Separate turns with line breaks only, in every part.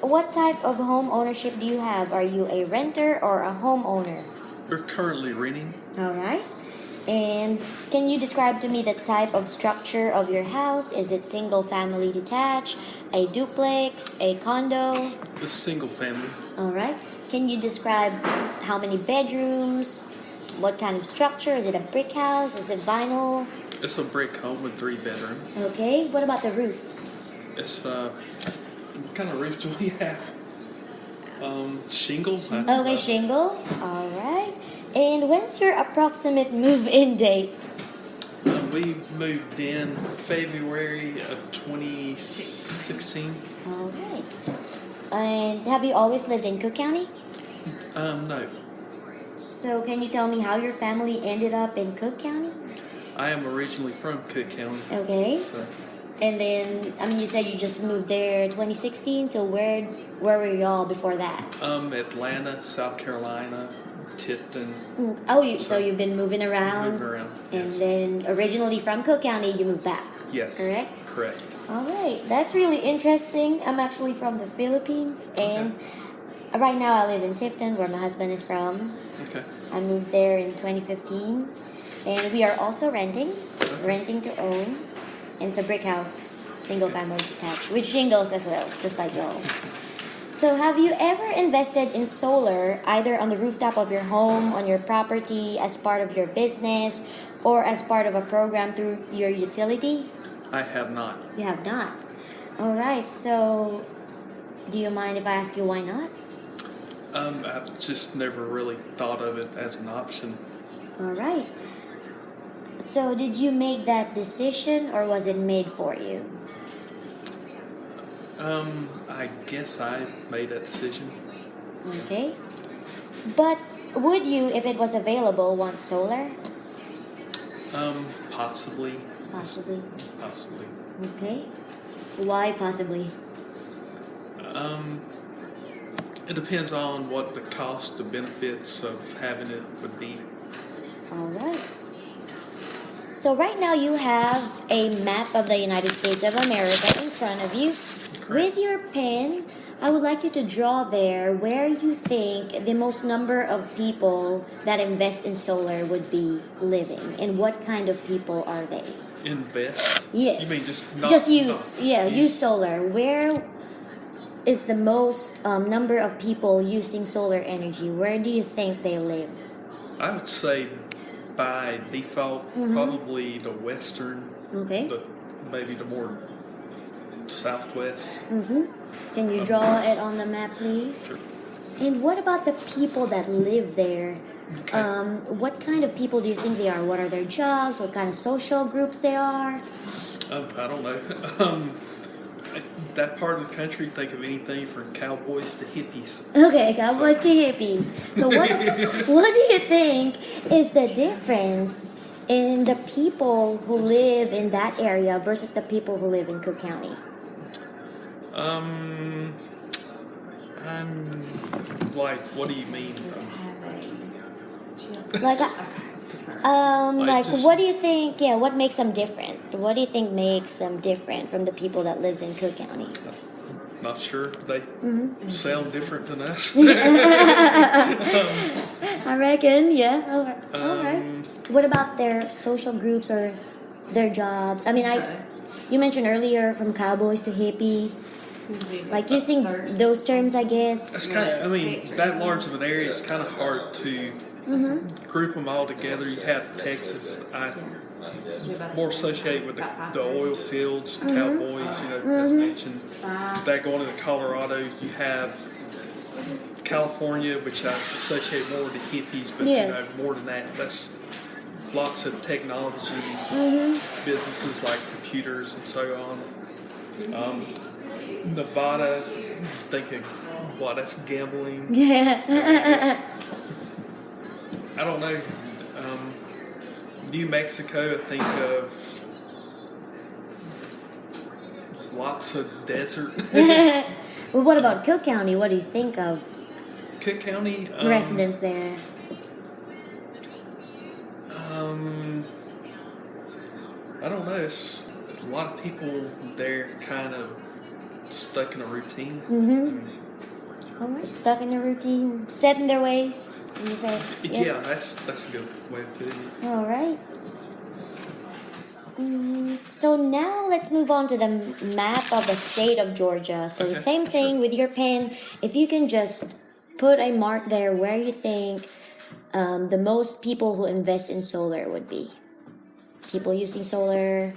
what type of home ownership do you have? Are you a renter or a homeowner?
We're currently renting.
All right. And can you describe to me the type of structure of your house? Is it single family detached, a duplex, a condo?
It's single family.
All right. Can you describe how many bedrooms? What kind of structure? Is it a brick house? Is it vinyl?
It's a brick home with three bedroom.
Okay. What about the roof?
It's uh, what kind of roof do we have? Um, shingles. I-
Okay, shingles. All right. And when's your approximate move-in date?
Uh, we moved in February of 2016.
All right. And have you always lived in Cook County?
Um, no,
So can you tell me how your family ended up in Cook County?
I am originally from Cook County.
Okay.
So
And then, I mean, you said you just moved there 2016. So where where were y'all before that?
um, Atlanta, South Carolina, Tifton,
Mm, Oh, you, so you've been moving around,
moving around.
and
Yes.
then originally from Cook County, you moved back.
yes.
correct?
Correct.
All right, that's really interesting. I'm actually from the Philippines, and right now I live in Tifton, where my husband is from.
Okay.
I moved there in 2015, and we are also renting, renting to own, and it's a brick house, single family detached, with shingles as well, just like y'all. So, have you ever invested in solar, either on the rooftop of your home, on your property, as part of your business, or as part of a program through your utility?
I have not.
You have not. All right. So, do you mind if I ask you why not?
Um, I've just never really thought of it as an option.
All right. So, did you make that decision, or was it made for you?
Um, I guess I made that decision.
Okay. But would you, if it was available, want solar?
Um, possibly,
Possibly.
possibly.
Okay. Why possibly?
Um, it depends on what the cost, the benefits of having it would be.
All right. So right now you have a map of the United States of America in front of you. With your pen, I would like you to draw there where you think the most number of people that invest in solar would be living and what kind of people are they?
Invest.
Yes.
You mean just not,
just use
not-
yeah, use solar. Where is the most um, number of people using solar energy? Where do you think they live?
I would say by default,
Mm-hmm.
probably the western,
Okay.
the maybe the more southwest.
Mm-hmm. Can you draw it on the map, please? And what about the people that live there?
Okay.
Um, what kind of people do you think they are? What are their jobs? What kind of social groups they are?
Um, I don't know. that part of the country, think of anything from cowboys to hippies.
Okay, cowboys to hippies. So what? what do you think is the difference in the people who live in that area versus the people who live in Cook County?
Um, I'm like, what do you mean?
Like, uh, um,
Like
like,
just-
what do you think? Yeah, what makes them different? What do you think makes them different from the people that lives in Cook County?
Not sure. They
Mm-hmm.
sound different than us.
I reckon, yeah. All right. All right.
Um,
What about their social groups or their jobs? I mean, I you mentioned earlier from cowboys to hippies, like using those terms, I guess.
That's kind of. I mean, that large of an area, it's kind of hard to
Mm-hmm.
group them all together. You have Texas. I more associated with the, the oil fields,
Mm-hmm.
cowboys. You know, as mentioned. That going into Colorado, you have California, which I associate more with the hippies, but
Yeah.
you know, more than that, that's lots of technology
Mm-hmm.
businesses like computers and so on. Um, Nevada, thinking, what? That's gambling.
Yeah.
I don't know. Um, New Mexico, I think of lots of desert.
well, what about Cook County? What do you think of
Cook County, um,
residents there?
Um, I don't know. It's, a lot of people there, kind of stuck in a routine.
Mm-hmm. All right, stuck in a routine, set in their ways. You say,
Yeah, that's that's a good way of putting it.
All right. Mm, so now let's move on to the map of the state of Georgia. So the same thing with your pen. If you can just put a mark there where you think um, the most people who invest in solar would be. People using solar.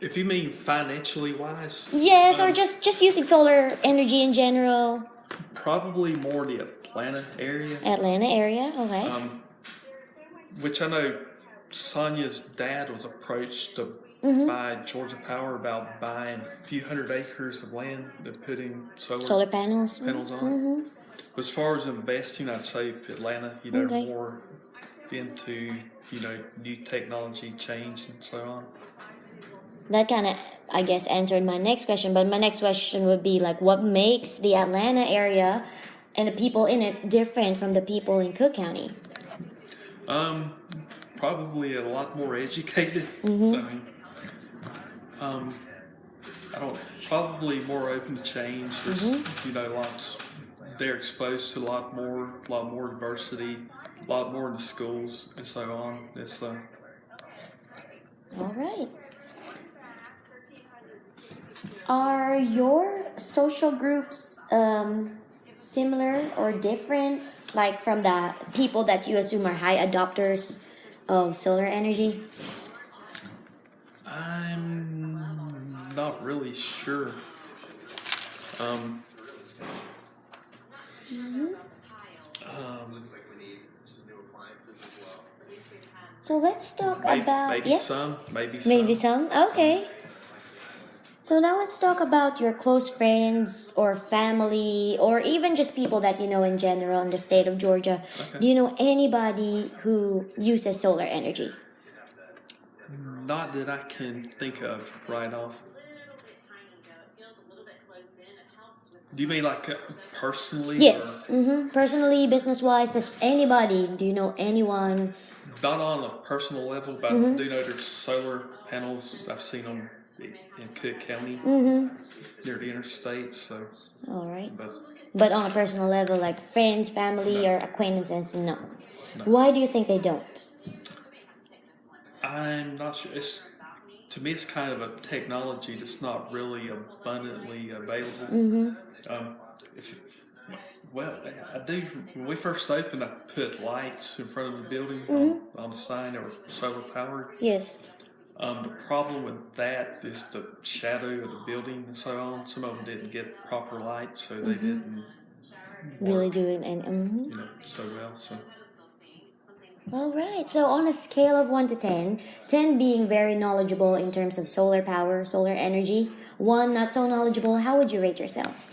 If you mean financially wise,
Yes, or
Um,
just just using solar energy in general.
Probably more the Atlanta area.
Atlanta area. Okay.
Um, which I know Sonia's dad was approached to
Mm-hmm.
buy Georgia Power about buying a few hundred acres of land and putting solar,
solar panels.
panels on.
Mm-hmm.
But as far as investing, I'd say Atlanta, you know,
Okay.
more into, you know, new technology change and so on.
That kind of i guess answered my next question but my next question would be like what makes the atlanta area and the people in it different from the people in cook county
Um, probably a lot more educated.
Mm-hmm.
I mean, um, I don't probably more open to change. There's
Mm-hmm.
you know lots. They're exposed to a lot more, a lot more diversity, a lot more in the schools and so on. It's uh,
all right are your social groups um, similar or different like from the people that you assume are high adopters of solar energy
I'm not really sure. Um, um,
so let's talk
maybe,
about
maybe
yeah
some, maybe some.
Maybe some. Okay. So now let's talk about your close friends or family or even just people that you know in general in the state of Georgia.
Okay.
Do you know anybody who uses solar energy?
Not that I can think of right off. Do you mean like personally?
Yes. Mm-hmm. Personally, business wise, just anybody. Do you know anyone?
Not on a personal level, but
Mm-hmm.
I do know there's solar panels. I've seen them in Cook County
Mm-hmm.
near the interstate. So,
All right.
but
But on a personal level, like friends, family, or acquaintances, no. Why do you think they don't?
I'm not sure. It's to me, it's kind of a technology that's not really abundantly available.
Mm-hmm.
Um, if, well, I do. When we first opened, I put lights in front of the building
Mm-hmm.
on, on the sign that were solar powered.
Yes.
Um, the problem with that is the shadow of the building and so on. Some of them didn't get proper light, so they
Mm-hmm.
didn't
Really do it, and mm-hmm.
you know, so well. So
All right. So on a scale of 1 to 10, 10 being very knowledgeable in terms of solar power, solar energy, 1 not so knowledgeable, how would you rate yourself?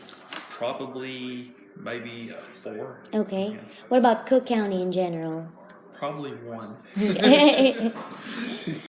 probably maybe a four.
Okay. What about Cook County in general?
Probably one.